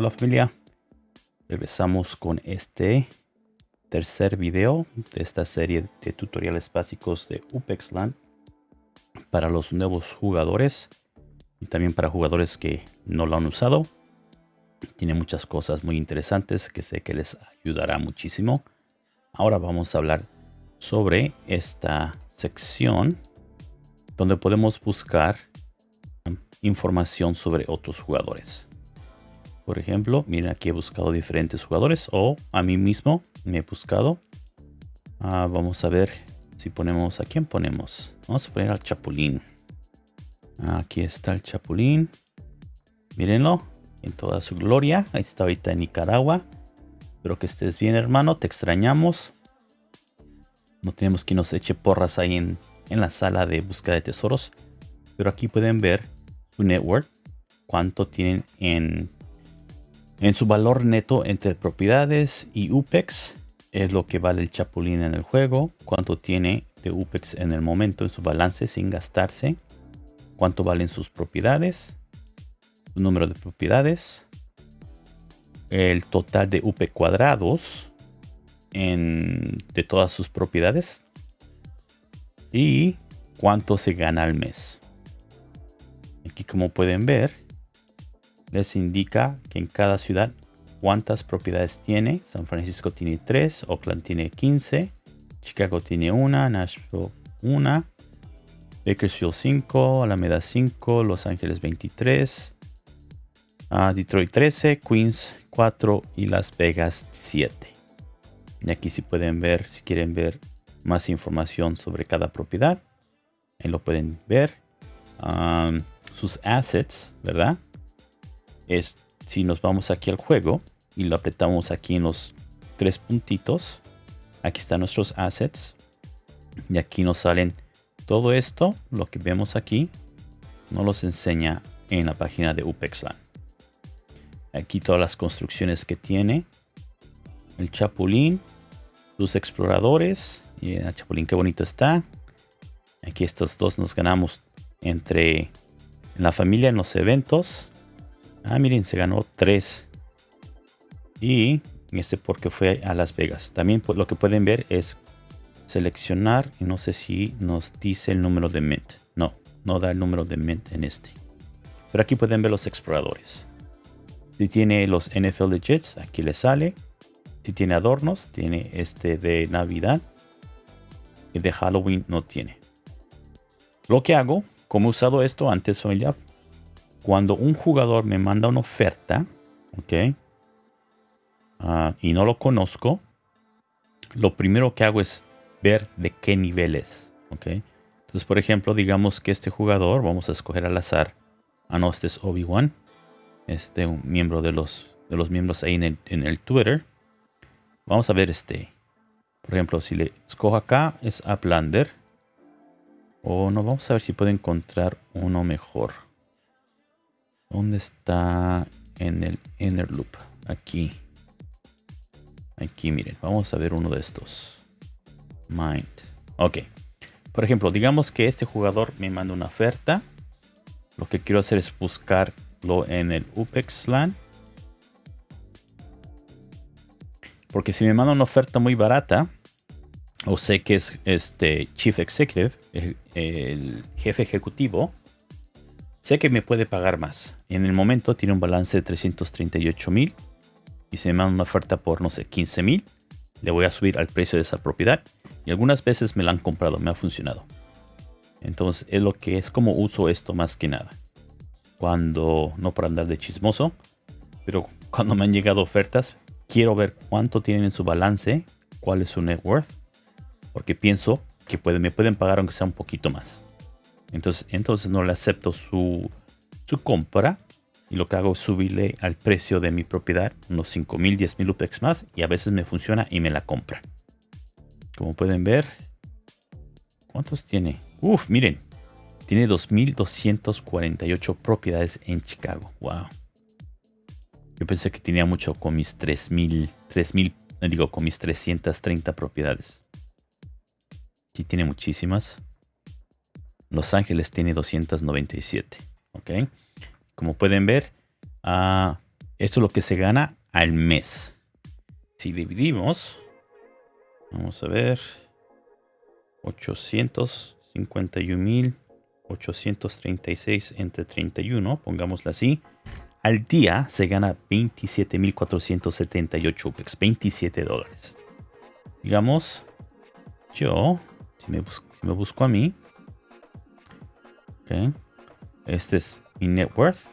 Hola familia, regresamos con este tercer video de esta serie de tutoriales básicos de UPEXLAN para los nuevos jugadores y también para jugadores que no lo han usado. Tiene muchas cosas muy interesantes que sé que les ayudará muchísimo. Ahora vamos a hablar sobre esta sección donde podemos buscar información sobre otros jugadores. Por ejemplo, miren aquí he buscado diferentes jugadores o a mí mismo me he buscado. Ah, vamos a ver si ponemos, ¿a quién ponemos? Vamos a poner al Chapulín. Aquí está el Chapulín. Mírenlo en toda su gloria. Ahí está ahorita en Nicaragua. Espero que estés bien, hermano. Te extrañamos. No tenemos que nos eche porras ahí en, en la sala de búsqueda de tesoros. Pero aquí pueden ver su network. Cuánto tienen en en su valor neto entre propiedades y UPEX es lo que vale el Chapulín en el juego, cuánto tiene de UPEX en el momento en su balance sin gastarse, cuánto valen sus propiedades, su número de propiedades, el total de UP cuadrados en, de todas sus propiedades y cuánto se gana al mes. Aquí como pueden ver, les indica que en cada ciudad cuántas propiedades tiene. San Francisco tiene 3, Oakland tiene 15, Chicago tiene 1, Nashville 1, Bakersfield 5, Alameda 5, Los Ángeles 23, ah, Detroit 13, Queens 4 y Las Vegas 7. Y aquí si pueden ver, si quieren ver más información sobre cada propiedad, ahí lo pueden ver. Ah, sus assets, ¿verdad? Es si nos vamos aquí al juego y lo apretamos aquí en los tres puntitos, aquí están nuestros assets y aquí nos salen todo esto, lo que vemos aquí, nos los enseña en la página de UPEXLAN. Aquí todas las construcciones que tiene, el Chapulín, sus exploradores, y el Chapulín qué bonito está. Aquí estos dos nos ganamos entre la familia en los eventos Ah, miren, se ganó 3. Y este porque fue a Las Vegas. También lo que pueden ver es seleccionar y no sé si nos dice el número de mint. No, no da el número de mint en este. Pero aquí pueden ver los exploradores. Si tiene los NFL Legits, aquí le sale. Si tiene adornos, tiene este de Navidad. Y de Halloween no tiene. Lo que hago, como he usado esto antes, ya cuando un jugador me manda una oferta, ok, ah, y no lo conozco, lo primero que hago es ver de qué nivel es, ok. Entonces, por ejemplo, digamos que este jugador, vamos a escoger al azar, ah no, este es Obi-Wan, este un miembro de los, de los miembros ahí en el, Twitter. Vamos a ver este, por ejemplo, si le escojo acá es Uplander. O no, vamos a ver si puedo encontrar uno mejor. ¿Dónde está en el inner loop? Aquí. Aquí, miren. Vamos a ver uno de estos. Mind. Ok. Por ejemplo, digamos que este jugador me manda una oferta. Lo que quiero hacer es buscarlo en el UPEX LAN. Porque si me manda una oferta muy barata, o sé que es este Chief Executive, el jefe ejecutivo, Sé que me puede pagar más. En el momento tiene un balance de 338 mil. Y se me manda una oferta por, no sé, 15 mil. Le voy a subir al precio de esa propiedad. Y algunas veces me la han comprado, me ha funcionado. Entonces es lo que es como uso esto más que nada. Cuando, no para andar de chismoso, pero cuando me han llegado ofertas, quiero ver cuánto tienen en su balance, cuál es su net worth. Porque pienso que me pueden pagar aunque sea un poquito más. Entonces, entonces no le acepto su, compra y lo que hago es subirle al precio de mi propiedad unos 5000, 10000 UPEX más y a veces me funciona y me la compra. Como pueden ver, ¿cuántos tiene? Uf, miren, tiene 2248 propiedades en Chicago. Wow. Yo pensé que tenía mucho con mis 3000, 3000, digo, con mis 330 propiedades. Sí tiene muchísimas. Los Ángeles tiene 297. ¿Ok? Como pueden ver, ah, Esto es lo que se gana al mes. Si dividimos, vamos a ver, 851.836 entre 31, pongámoslo así. Al día se gana 27.478 UPEX, 27 dólares. Digamos, yo, si me, busco, a mí, este es mi net worth,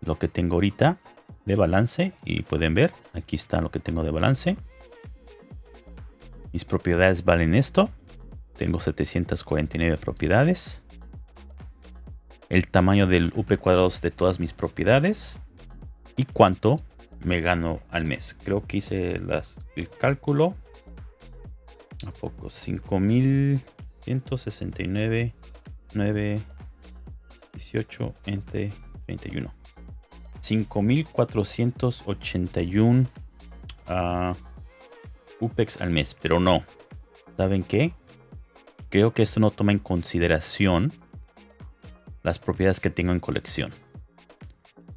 lo que tengo ahorita de balance y pueden ver, aquí está lo que tengo de balance. Mis propiedades valen esto, tengo 749 propiedades el tamaño del UP cuadrados de todas mis propiedades y cuánto me gano al mes. Creo que hice el cálculo. ¿A poco? 5169, 9, 18 entre 31. 5481 uh, UPEX al mes, pero no. ¿Saben qué? Creo que esto no toma en consideración las propiedades que tengo en colección.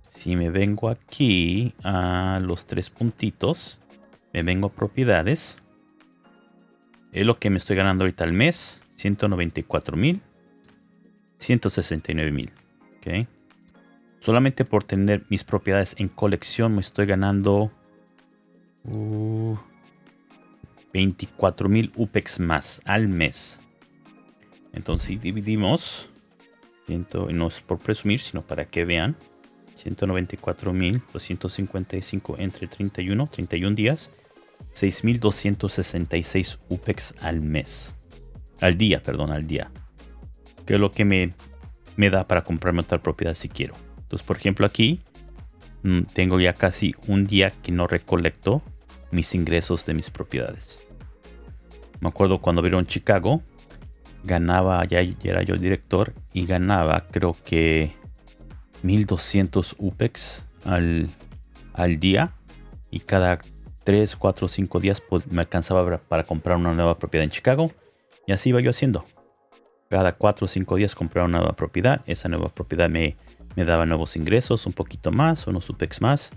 Si me vengo aquí a los tres puntitos, me vengo a propiedades. Es lo que me estoy ganando ahorita al mes. 194 mil. 169 mil. Ok. Solamente por tener mis propiedades en colección me estoy ganando 24 uh, mil UPEX más al mes. Entonces si dividimos no es por presumir, sino para que vean. 194.255 entre 31, 31 días. 6.266 UPEX al mes. Al día, perdón, al día. Que es lo que me, me da para comprarme otra propiedad si quiero. Entonces, por ejemplo, aquí mm, tengo ya casi un día que no recolecto mis ingresos de mis propiedades. Me acuerdo cuando vieron Chicago, ganaba, ya, era yo el director, y ganaba creo que 1200 UPEX al, al día. Y cada 3, 4, 5 días pues, me alcanzaba para comprar una nueva propiedad en Chicago. Y así iba yo haciendo. Cada 4 o 5 días comprar una nueva propiedad. Esa nueva propiedad me, me daba nuevos ingresos, un poquito más, unos UPEX más.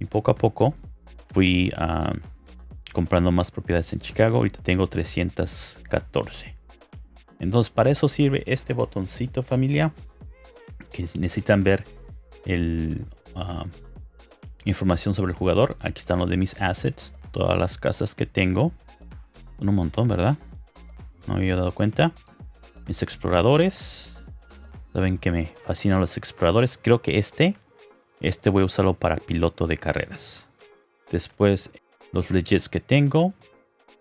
Y poco a poco fui ah, comprando más propiedades en Chicago. Ahorita tengo 314. Entonces para eso sirve este botoncito familia. Que necesitan ver el, ah, información sobre el jugador. Aquí están los de mis assets. Todas las casas que tengo. Un montón, ¿verdad? No me había dado cuenta. Mis exploradores. Saben que me fascinan los exploradores. Creo que este, este voy a usarlo para piloto de carreras. Después los legends que tengo.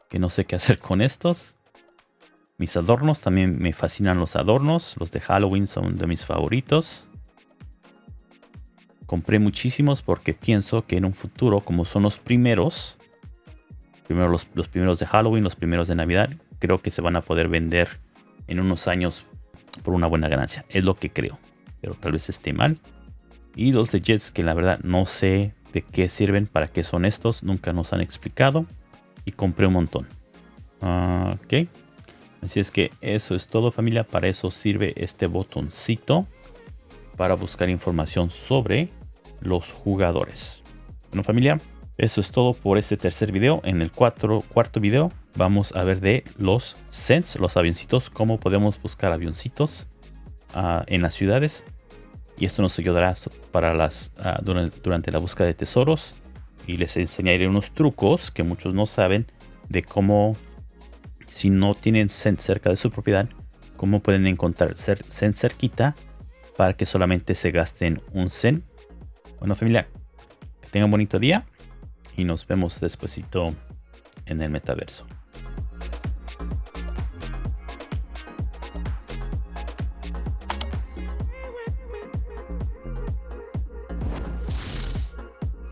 Que no sé qué hacer con estos. Mis adornos, también me fascinan los adornos. Los de Halloween son de mis favoritos. Compré muchísimos porque pienso que en un futuro, como son los primeros, primero los, los primeros de Halloween, los primeros de Navidad, creo que se van a poder vender en unos años por una buena ganancia. Es lo que creo, pero tal vez esté mal. Y los de Jets que la verdad no sé de qué sirven, para qué son estos, nunca nos han explicado. Y compré un montón. Ah, ok. Así es que eso es todo familia. Para eso sirve este botoncito. Para buscar información sobre los jugadores. Bueno familia, eso es todo por este tercer video. En el cuarto video vamos a ver de los Sens, los avioncitos. Cómo podemos buscar avioncitos uh, en las ciudades. Y esto nos ayudará para las, uh, durante, la búsqueda de tesoros. Y les enseñaré unos trucos que muchos no saben de cómo si no tienen Zen cerca de su propiedad, cómo pueden encontrar Zen cerquita para que solamente se gasten un Zen. Bueno familia, que tengan un bonito día y nos vemos despuesito en el metaverso.